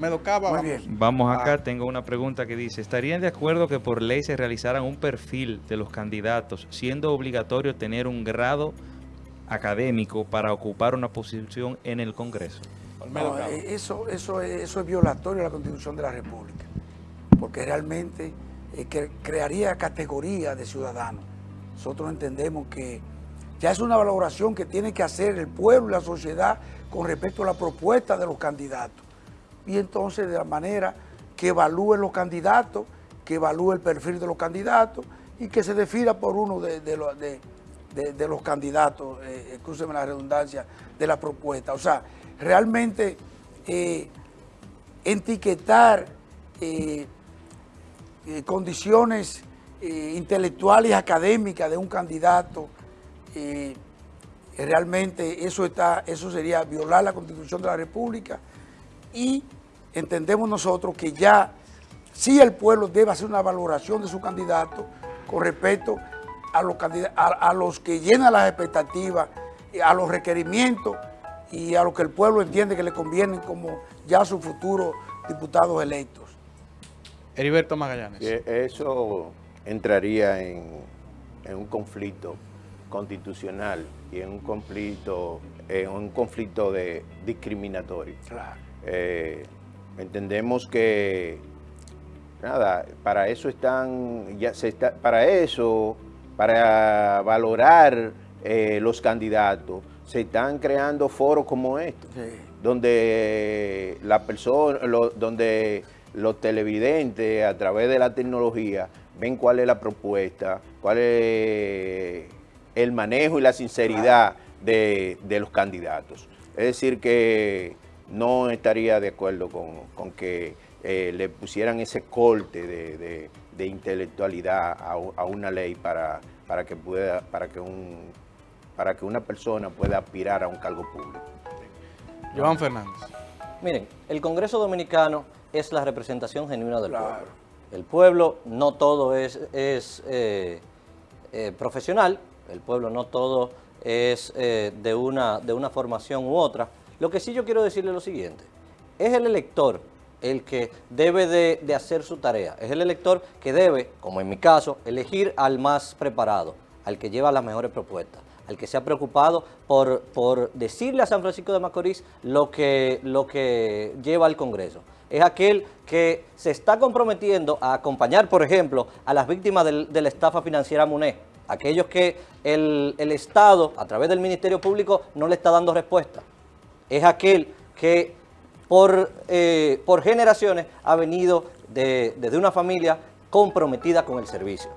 Olmedo Cava. Muy vamos. bien. Vamos acá, Ah. tengo una pregunta que dice, ¿estarían de acuerdo que por ley se realizaran un perfil de los candidatos, siendo obligatorio tener un grado académico para ocupar una posición en el Congreso? Olmedo No, Cava. eh, eso, eso, es, eso es violatorio de la Constitución de la República, porque realmente eh, que crearía categoría de ciudadanos. Nosotros entendemos que ya es una valoración que tiene que hacer el pueblo y la sociedad con respecto a la propuesta de los candidatos. Y entonces de la manera que evalúen los candidatos, que evalúe el perfil de los candidatos y que se defina por uno de, de los- candidatos, eh, excúseme la redundancia, de la propuesta. O sea, realmente eh, etiquetar eh, eh, condiciones intelectuales y académicas de un candidato, realmente eso, está, eso sería violar la Constitución de la República y entendemos nosotros que ya sí el pueblo debe hacer una valoración de su candidato con respecto a los, candida- a, a los que llenan las expectativas, a los requerimientos y a lo que el pueblo entiende que le convienen como ya sus futuros diputados electos. Heriberto Magallanes. Eso entraría en, en un conflicto constitucional y en un conflicto, en un conflicto de discriminatorio. Claro. Eh, entendemos que nada, para eso están, ya se está, para eso, para valorar eh, los candidatos, se están creando foros como estos Sí. donde la persona, lo- donde los televidentes a través de la tecnología ven cuál es la propuesta, cuál es el manejo y la sinceridad de, de los candidatos. Es decir, que no estaría de acuerdo con, con que eh, le pusieran ese corte de, de- de intelectualidad a, a una ley para, para que pueda, para que un para que una persona pueda aspirar a un cargo público. Joan Fernández. Miren, el Congreso Dominicano es la representación genuina del Claro. pueblo. El pueblo no todo es, es, eh, eh, profesional, el pueblo no todo es eh, de, una, de una formación u otra. Lo que sí yo quiero decirle es lo siguiente, es el elector el que debe de, hacer su tarea, es el elector que debe, como en mi caso, elegir al más preparado, al que lleva las mejores propuestas al que se ha preocupado por, decirle a San Francisco de Macorís lo que, lo que lleva al Congreso. Es aquel que se está comprometiendo a acompañar, por ejemplo, a las víctimas de la estafa financiera MUNE, aquellos que el Estado, a través del Ministerio Público, no le está dando respuesta. Es aquel que por, eh, por generaciones ha venido de- desde una familia comprometida con el servicio.